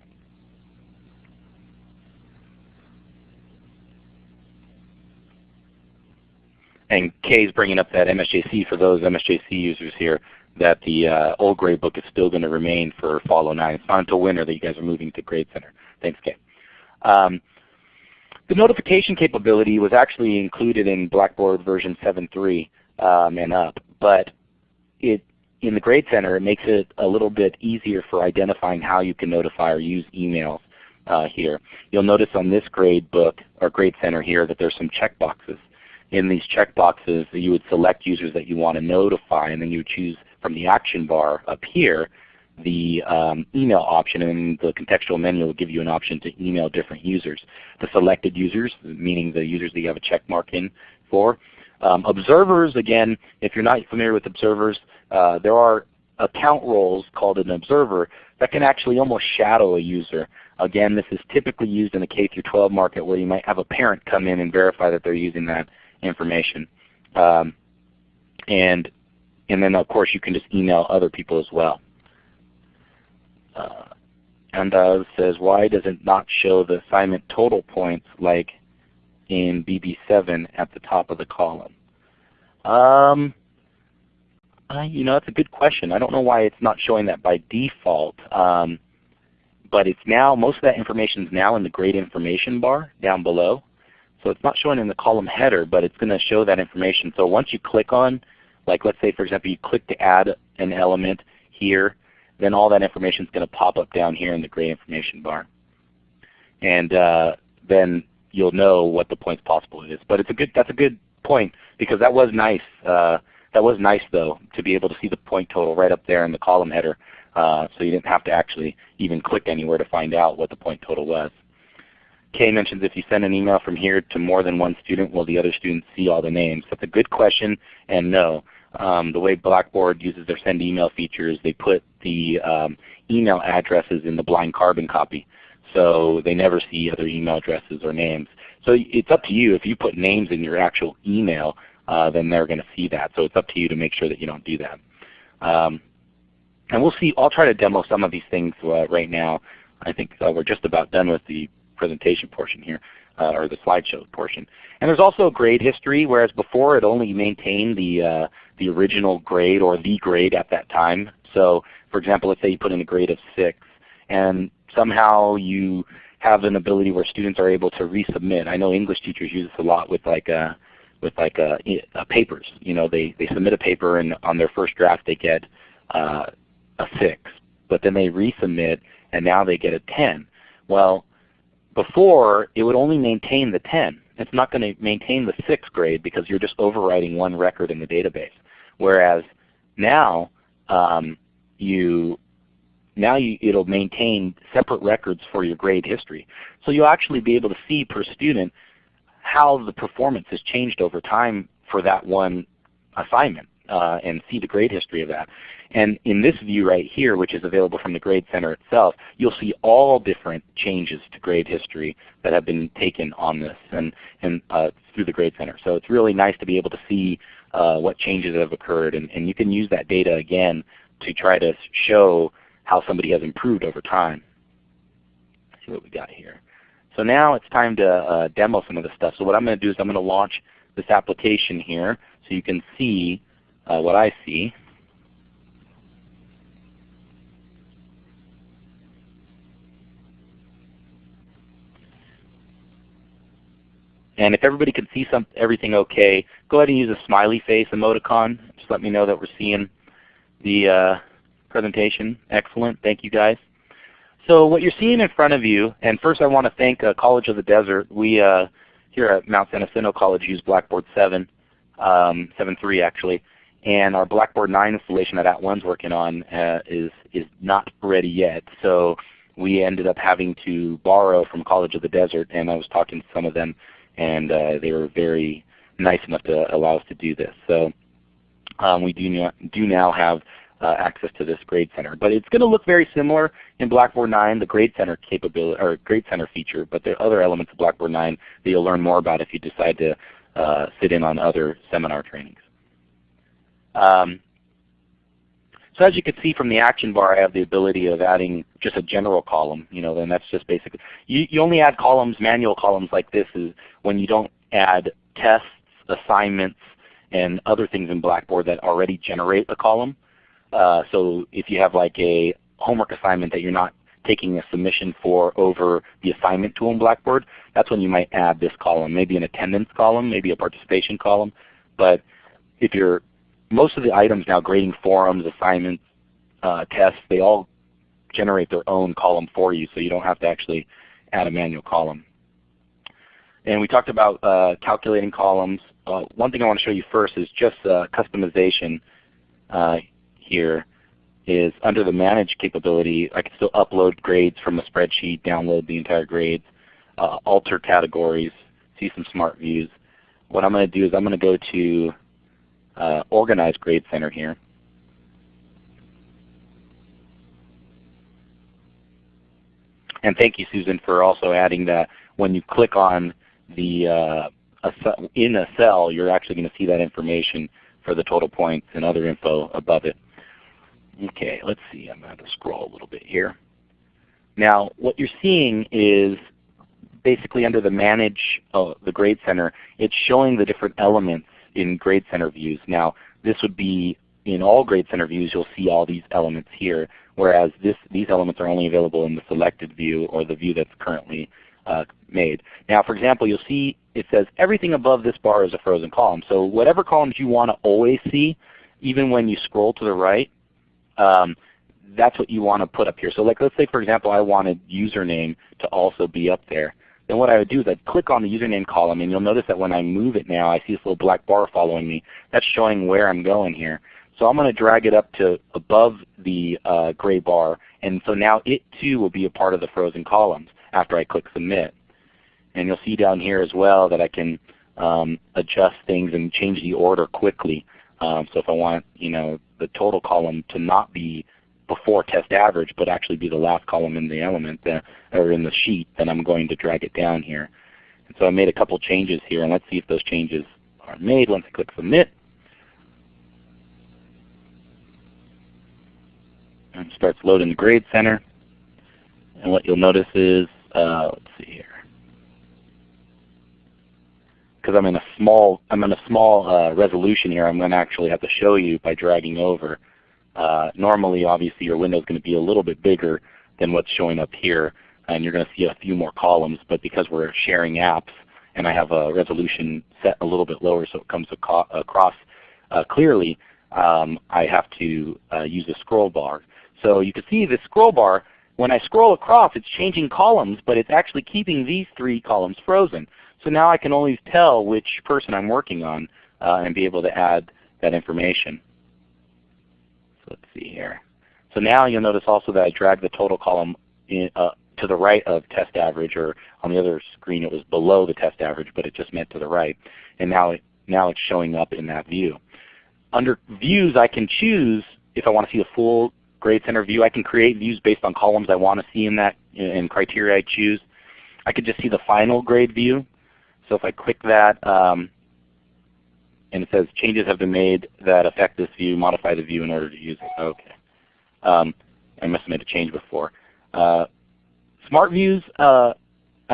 Speaker 2: And Kay is bringing up that MSJC for those MSJC users here that the uh, old gradebook is still going to remain for Fall 09. It's not until winter that you guys are moving to Grade Center. Thanks, Kay. Um, the notification capability was actually included in Blackboard version 7.3 um, and up, but it in the Grade Center, it makes it a little bit easier for identifying how you can notify or use emails uh, here. You'll notice on this grade book or Grade Center here that there's some checkboxes. In these checkboxes, you would select users that you want to notify, and then you would choose from the action bar up here the um, email option, and the contextual menu will give you an option to email different users. The selected users, meaning the users that you have a check mark in for, um, observers, again, if you're not familiar with observers, uh, there are account roles called an observer that can actually almost shadow a user. Again, this is typically used in the K through 12 market where you might have a parent come in and verify that they're using that information. Um, and, and then of course you can just email other people as well. Uh, and uh, says, why does it not show the assignment total points like in BB7 at the top of the column? Um, uh, you know, that's a good question. I don't know why it's not showing that by default. Um, but it's now, most of that information is now in the grade information bar down below. So it's not showing in the column header, but it's going to show that information. So once you click on, like let's say for example you click to add an element here, then all that information is going to pop up down here in the grade information bar. And uh, then you'll know what the points possible is. But it's a good that's a good point because that was nice. Uh, that was nice though to be able to see the point total right up there in the column header. Uh, so you didn't have to actually even click anywhere to find out what the point total was. Kay mentions if you send an email from here to more than one student, will the other students see all the names? That's a good question and no. Um, the way Blackboard uses their send email features, they put the um, email addresses in the blind carbon copy. So they never see other email addresses or names. So it's up to you. If you put names in your actual email, uh, then they're going to see that. So it's up to you to make sure that you don't do that. Um, and we'll see. I'll try to demo some of these things uh, right now. I think uh, we're just about done with the presentation portion here, uh, or the slideshow portion. And there's also a grade history, whereas before it only maintained the uh, the original grade or the grade at that time. So for example, let's say you put in a grade of 6 and somehow you have an ability where students are able to resubmit. I know English teachers use this a lot with like a, uh, with like a, uh, a papers. You know, they, they submit a paper and on their first draft they get uh, a 6, but then they resubmit and now they get a 10. Well, before it would only maintain the 10. It's not going to maintain the 6th grade because you're just overwriting one record in the database. Whereas now um, you now you, it'll maintain separate records for your grade history. So you'll actually be able to see per student how the performance has changed over time for that one assignment uh, and see the grade history of that. And in this view right here, which is available from the Grade Center itself, you'll see all different changes to grade history that have been taken on this and, and uh, through the Grade Center. So it's really nice to be able to see uh, what changes have occurred. And, and you can use that data again to try to show how somebody has improved over time. Let's see what we got here. So now it's time to uh, demo some of this stuff. So what I'm going to do is I'm going to launch this application here so you can see uh, what I see. And if everybody can see some, everything okay, go ahead and use a smiley face emoticon. Just let me know that we're seeing the uh, presentation. Excellent. Thank you guys. So what you're seeing in front of you, and first I want to thank uh, College of the Desert. We uh, here at Mount San Jacinto College use Blackboard 7, um, 7.3 actually, and our Blackboard 9 installation that At @ONE's working on uh, is, is not ready yet. So we ended up having to borrow from College of the Desert, and I was talking to some of them, and uh, they were very nice enough to allow us to do this. So um, we do, do now have uh, access to this Grade Center. But it's going to look very similar in Blackboard 9, the Grade Center capability or Grade Center feature. But there are other elements of Blackboard 9 that you'll learn more about if you decide to uh, sit in on other seminar trainings. Um, so as you can see from the action bar, I have the ability of adding just a general column. You know, then that's just basically you, you only add columns, manual columns like this is when you don't add tests, assignments, and other things in Blackboard that already generate a column. Uh, so if you have like a homework assignment that you're not taking a submission for over the assignment tool in Blackboard, that's when you might add this column, maybe an attendance column, maybe a participation column. But if you're most of the items now, grading forums, assignments, uh, tests, they all generate their own column for you, so you don't have to actually add a manual column. And we talked about uh, calculating columns. Uh, one thing I want to show you first is just uh, customization. Uh, here is under the manage capability, I can still upload grades from a spreadsheet, download the entire grades, uh, alter categories, see some smart views. What I'm going to do is I'm going to go to uh, Organize Grade Center here. And thank you, Susan, for also adding that when you click on the uh, in a cell, you're actually going to see that information for the total points and other info above it. Okay, let's see. I'm going to scroll a little bit here. Now, what you're seeing is basically under the Manage uh, the Grade Center, it's showing the different elements in Grade Center views. Now, this would be in all Grade Center views, you'll see all these elements here, whereas this, these elements are only available in the selected view or the view that's currently uh, made. Now, for example, you'll see it says everything above this bar is a frozen column. So whatever columns you want to always see, even when you scroll to the right, um, that's what you want to put up here. So like let's say for example I wanted username to also be up there. Then what I would do is I'd click on the username column and you'll notice that when I move it now I see this little black bar following me. That's showing where I'm going here. So I'm going to drag it up to above the uh, gray bar and so now it too will be a part of the frozen columns after I click submit. And you'll see down here as well that I can um, adjust things and change the order quickly. Um, so if I want you know, the total column to not be before test average, but actually be the last column in the element uh, or in the sheet, then I'm going to drag it down here. And so I made a couple changes here, and let's see if those changes are made once I click Submit. And starts loading the Grade Center. And what you'll notice is, uh, let's see here because I'm in a small I'm in a small uh, resolution here. I'm going to actually have to show you by dragging over. Uh, normally obviously your window is going to be a little bit bigger than what's showing up here and you're going to see a few more columns. But because we're sharing apps and I have a resolution set a little bit lower so it comes across uh, clearly, um, I have to uh, use a scroll bar. So you can see the scroll bar, when I scroll across it's changing columns, but it's actually keeping these three columns frozen. So now I can always tell which person I'm working on uh, and be able to add that information. Let's see here. So now you'll notice also that I drag the total column in, uh, to the right of test average, or on the other screen it was below the test average, but it just meant to the right. And now, it, now it's showing up in that view. Under views I can choose if I want to see a full grade center view. I can create views based on columns I want to see in that and criteria I choose. I could just see the final grade view. So if I click that um, and it says changes have been made that affect this view, modify the view in order to use it. Okay. Um, I must have made a change before. Uh, Smart Views uh,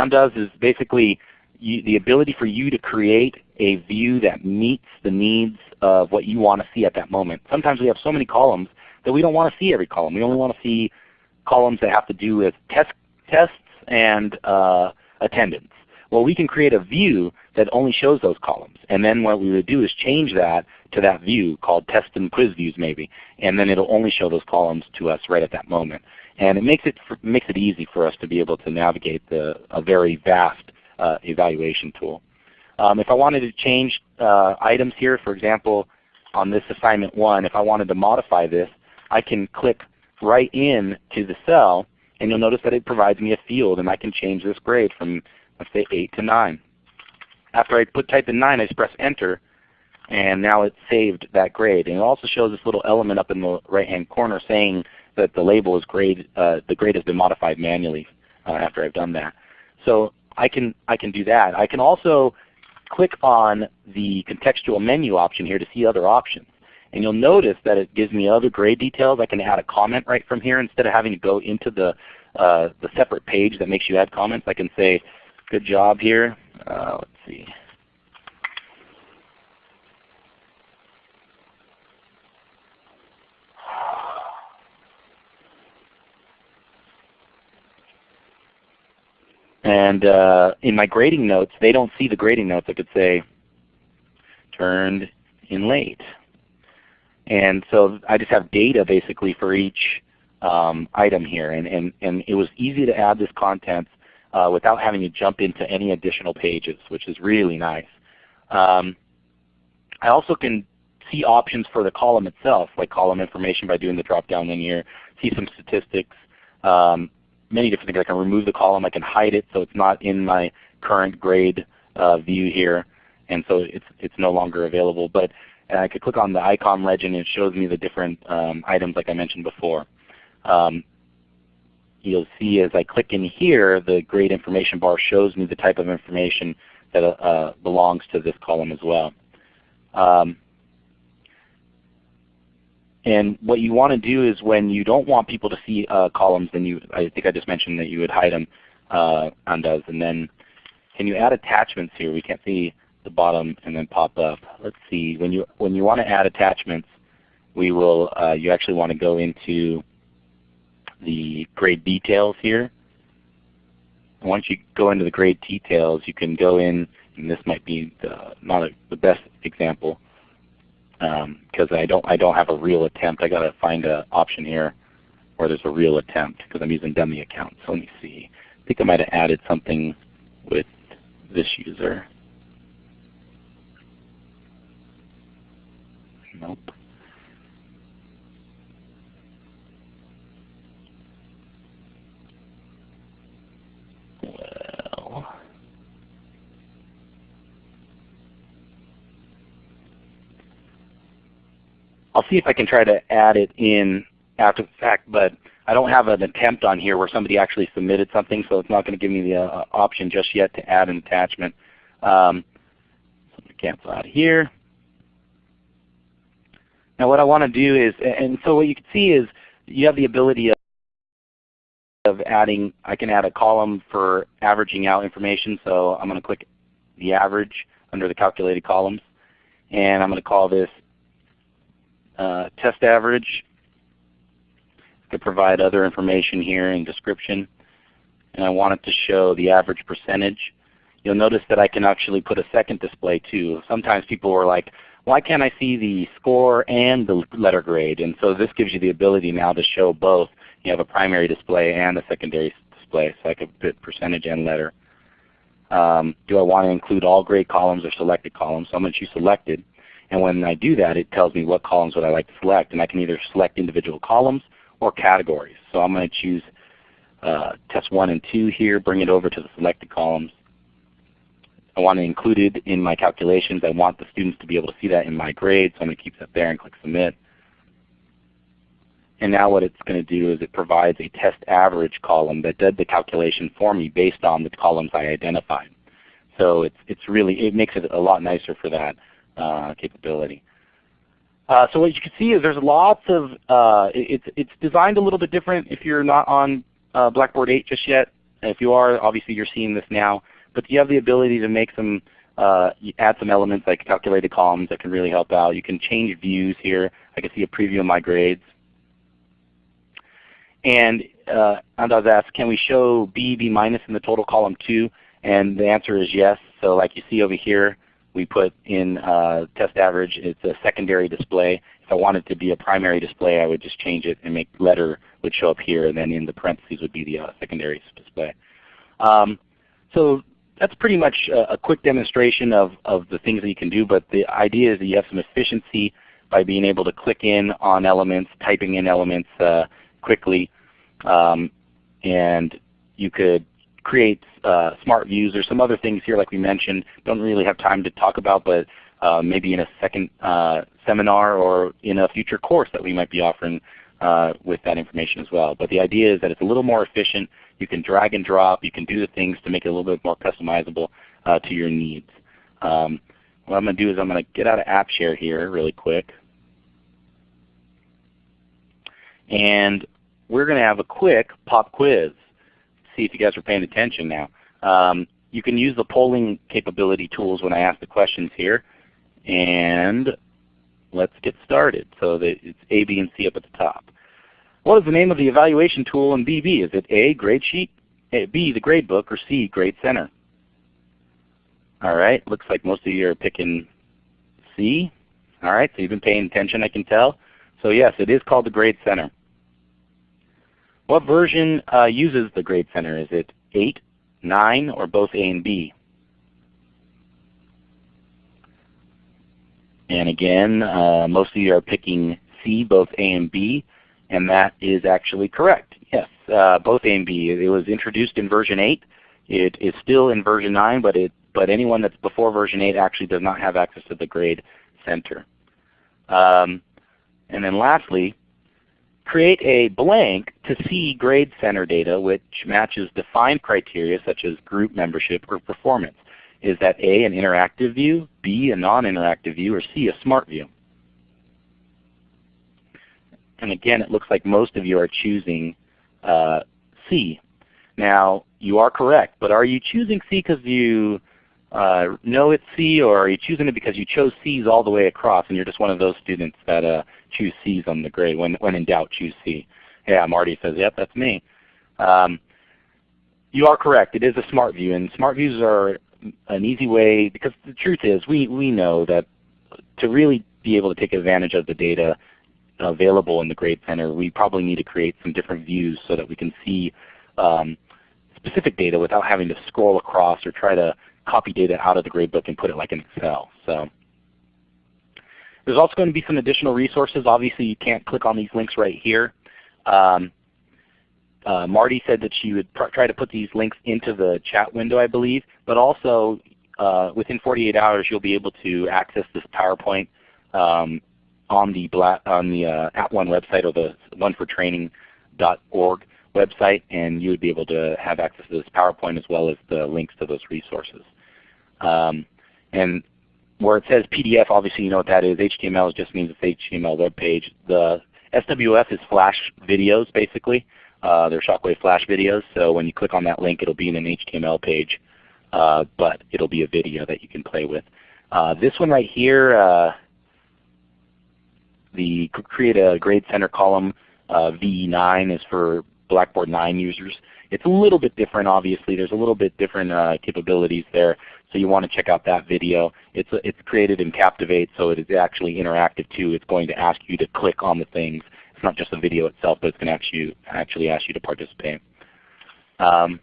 Speaker 2: does is basically you, the ability for you to create a view that meets the needs of what you want to see at that moment. Sometimes we have so many columns that we don't want to see every column. We only want to see columns that have to do with test, tests and uh, attendance. Well, we can create a view that only shows those columns. And then what we would do is change that to that view called test and quiz views maybe. And then it will only show those columns to us right at that moment. And it makes it, makes it easy for us to be able to navigate the, a very vast uh, evaluation tool. Um, if I wanted to change uh, items here, for example, on this assignment 1, if I wanted to modify this, I can click right in to the cell and you'll notice that it provides me a field and I can change this grade from let's say 8 to 9. After I put type in 9 I just press enter and now it's saved that grade. And it also shows this little element up in the right hand corner saying that the label is grade, uh, the grade has been modified manually uh, after I've done that. So I can, I can do that. I can also click on the contextual menu option here to see other options. And you'll notice that it gives me other grade details. I can add a comment right from here instead of having to go into the, uh, the separate page that makes you add comments. I can say, good job here. Uh, let's see. And uh, in my grading notes, they don't see the grading notes. I could say, turned in late. And so I just have data basically for each um, item here. And, and, and it was easy to add this content uh, without having to jump into any additional pages, which is really nice. Um, I also can see options for the column itself, like column information by doing the drop-down linear, see some statistics, um, many different things. I can remove the column. I can hide it so it's not in my current grade uh, view here, and so it's it's no longer available. But uh, I could click on the icon legend and it shows me the different um, items like I mentioned before. Um, you'll see as I click in here, the grade information bar shows me the type of information that uh, belongs to this column as well. Um, and what you want to do is when you don't want people to see uh, columns, then you, I think I just mentioned that you would hide them uh, undoes. And then can you add attachments here? We can't see the bottom and then pop up. Let's see. When you when you want to add attachments, we will. Uh, you actually want to go into the grade details here. And once you go into the grade details, you can go in, and this might be the, not a, the best example because um, I don't I don't have a real attempt. I got to find an option here where there's a real attempt because I'm using dummy accounts. So let me see. I think I might have added something with this user. Nope. I'll see if I can try to add it in after the fact, but I don't have an attempt on here where somebody actually submitted something, so it's not going to give me the uh, option just yet to add an attachment. Um, so going to cancel out of here. Now what I want to do is, and so what you can see is you have the ability of, of adding, I can add a column for averaging out information. So I'm going to click the average under the calculated columns. And I'm going to call this uh, test average I could provide other information here in description. And I want it to show the average percentage. You'll notice that I can actually put a second display too. Sometimes people are like, why can't I see the score and the letter grade? And so this gives you the ability now to show both. You have a primary display and a secondary display. So I could put percentage and letter. Um, do I want to include all grade columns or selected columns? So I'm going to choose selected. And when I do that, it tells me what columns would I like to select. And I can either select individual columns or categories. So I'm going to choose uh, test 1 and 2 here, bring it over to the selected columns. I want to include it in my calculations. I want the students to be able to see that in my grade, so I'm going to keep that there and click Submit. And now what it's going to do is it provides a test average column that did the calculation for me based on the columns I identified. So it's, it's really, it makes it a lot nicer for that capability. Uh, so what you can see is there's lots of, uh, it's, it's designed a little bit different if you're not on uh, Blackboard 8 just yet. If you are, obviously you're seeing this now but you have the ability to make some, uh, add some elements like calculated columns that can really help out. You can change views here. I can see a preview of my grades. And uh, Andaz asked, can we show B, B minus in the total column too? And the answer is yes. So like you see over here, we put in uh, test average. It's a secondary display. If I wanted to be a primary display, I would just change it and make letter would show up here, and then in the parentheses would be the uh, secondary display. Um, so that's pretty much a, a, quick demonstration of, of the things that you can do, but the idea is that you have some efficiency by being able to click in on elements, typing in elements uh, quickly, um, and you could create uh, smart views. There's some other things here like we mentioned, don't really have time to talk about, but uh, maybe in a second uh, seminar or in a future course that we might be offering uh, with that information as well. But the idea is that it's a little more efficient you can drag and drop. You can do the things to make it a little bit more customizable uh, to your needs. Um, what I'm going to do is I'm going to get out of AppShare here really quick. And we're going to have a quick pop quiz. See if you guys are paying attention now. Um, you can use the polling capability tools when I ask the questions here. And let's get started. So that it's A, B, and C up at the top. What is the name of the evaluation tool in BB? Is it A, grade sheet, B, the grade book, or C, Grade Center? All right, looks like most of you are picking C. All right, so you've been paying attention, I can tell. So yes, it is called the Grade Center. What version uh, uses the Grade Center? Is it 8, 9, or both A and B? And again, uh, most of you are picking C, both A and B and that is actually correct. Yes, uh, both A and B. It was introduced in version 8. It is still in version 9, but it but anyone that's before version 8 actually does not have access to the grade center. Um, and then lastly, create a blank to see grade center data which matches defined criteria such as group membership or performance. Is that A, an interactive view, B, a non-interactive view, or C, a smart view? And again, it looks like most of you are choosing uh, C. Now, you are correct, but are you choosing C because you uh, know it's C, or are you choosing it because you chose C's all the way across and you're just one of those students that uh, choose C's on the grade? When, when in doubt, choose C. Yeah, Marty says, yep, that's me. Um, you are correct. It is a smart view, and smart views are an easy way, because the truth is we, we know that to really be able to take advantage of the data available in the Grade Center, we probably need to create some different views so that we can see um, specific data without having to scroll across or try to copy data out of the gradebook and put it like in Excel. So there's also going to be some additional resources. Obviously you can't click on these links right here. Um, uh, Marty said that she would try to put these links into the chat window I believe, but also uh, within 48 hours you'll be able to access this PowerPoint um, on the on the uh, @ONE website or the onefortraining.org website, and you would be able to have access to this PowerPoint as well as the links to those resources. Um, and where it says PDF, obviously you know what that is. HTML just means it's HTML web page. The SWF is Flash videos basically. Uh, they're Shockwave Flash videos, so when you click on that link it'll be in an HTML page, uh, but it'll be a video that you can play with. Uh, this one right here, uh, the create a grade center column Uh, BB9 is for Blackboard 9 users. It's a little bit different obviously. There's a little bit different uh, capabilities there. So you want to check out that video. It's, it's created in Captivate so it is actually interactive too. It's going to ask you to click on the things. It's not just the video itself, but it's going to actually, actually ask you to participate. Um,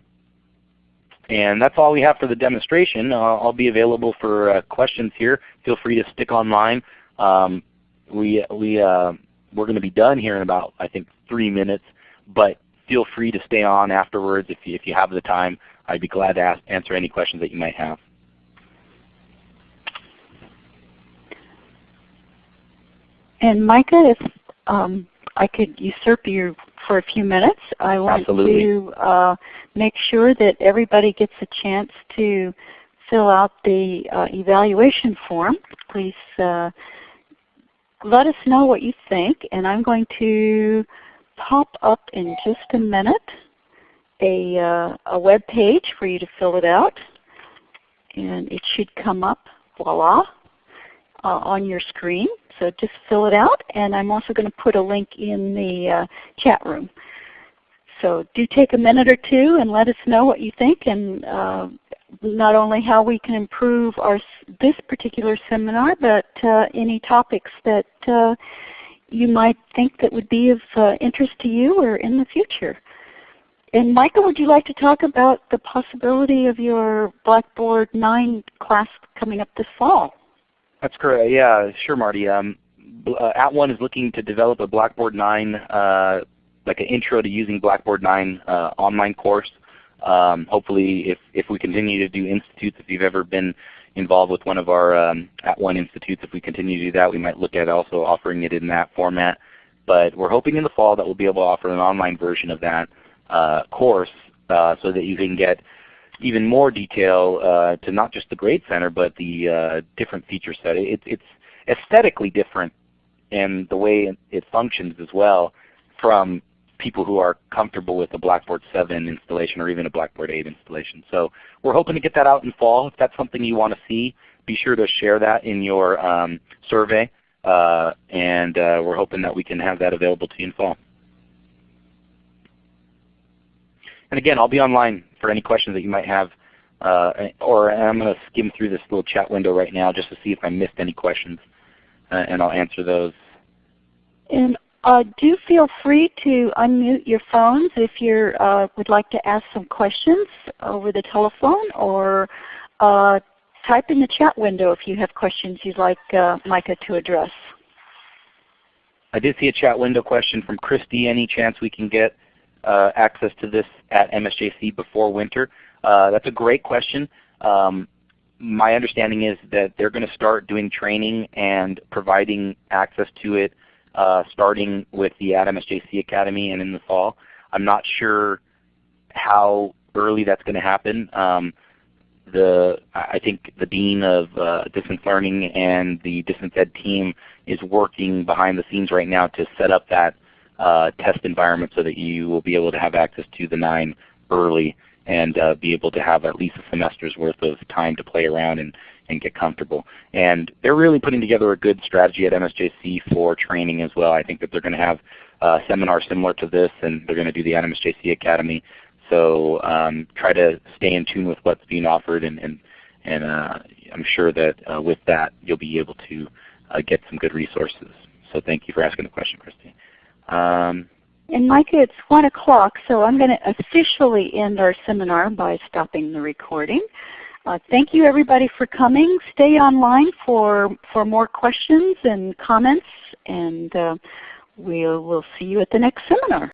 Speaker 2: and that's all we have for the demonstration. Uh, I'll be available for uh, questions here. Feel free to stick online. Um, we, we, uh, we're going to be done here in about I think three minutes, but feel free to stay on afterwards if you, if you have the time. I'd be glad to ask, answer any questions that you might have.
Speaker 1: And Micah, if um, I could usurp you for a few minutes, I want
Speaker 2: Absolutely.
Speaker 1: to uh, make sure that everybody gets a chance to fill out the uh, evaluation form. Please uh, let us know what you think, and I'm going to pop up in just a minute a, uh, a web page for you to fill it out. And it should come up, voila, uh, on your screen. So just fill it out. And I'm also going to put a link in the uh, chat room. So do take a minute or two and let us know what you think and uh, not only how we can improve our this particular seminar, but uh, any topics that uh, you might think that would be of uh, interest to you or in the future. And Michael, would you like to talk about the possibility of your Blackboard 9 class coming up this fall?
Speaker 2: That's correct. Yeah, sure, Marty. Um, uh, @ONE is looking to develop a Blackboard 9, uh, like an intro to using Blackboard 9 uh, online course. Um, hopefully, if, if we continue to do institutes, if you've ever been involved with one of our um, @ONE institutes, if we continue to do that, we might look at also offering it in that format. But we're hoping in the fall that we'll be able to offer an online version of that uh, course uh, so that you can get even more detail uh, to not just the Grade Center, but the uh, different feature set. It, it's aesthetically different and the way it functions as well from people who are comfortable with a Blackboard 7 installation or even a Blackboard 8 installation. So we're hoping to get that out in fall. If that's something you want to see, be sure to share that in your um, survey. Uh, and uh, we're hoping that we can have that available to you in fall. And again, I'll be online for any questions that you might have. Uh, or I'm going to skim through this little chat window right now just to see if I missed any questions, uh, and I'll answer those.
Speaker 1: And uh, do feel free to unmute your phones if you uh, would like to ask some questions over the telephone, or uh, type in the chat window if you have questions you'd like uh, Micah to address.
Speaker 2: I did see a chat window question from Christy. Any chance we can get uh, access to this at MSJC before winter? Uh, that's a great question. Um, my understanding is that they're going to start doing training and providing access to it uh, starting with the at MSJC Academy and in the fall. I'm not sure how early that's going to happen. Um, the I think the dean of uh, distance learning and the distance ed team is working behind the scenes right now to set up that uh, test environment so that you will be able to have access to the 9 early and uh, be able to have at least a semester's worth of time to play around and, and get comfortable. And they're really putting together a good strategy at MSJC for training as well. I think that they're going to have a seminar similar to this and they're going to do the MSJC Academy. So um, try to stay in tune with what's being offered and, and, and uh, I'm sure that uh, with that you'll be able to uh, get some good resources. So thank you for asking the question, Christy. Um,
Speaker 1: and Micah, it's 1 o'clock, so I'm going to officially end our seminar by stopping the recording. Uh, thank you everybody for coming. Stay online for, for more questions and comments, and uh, we'll, we'll see you at the next seminar.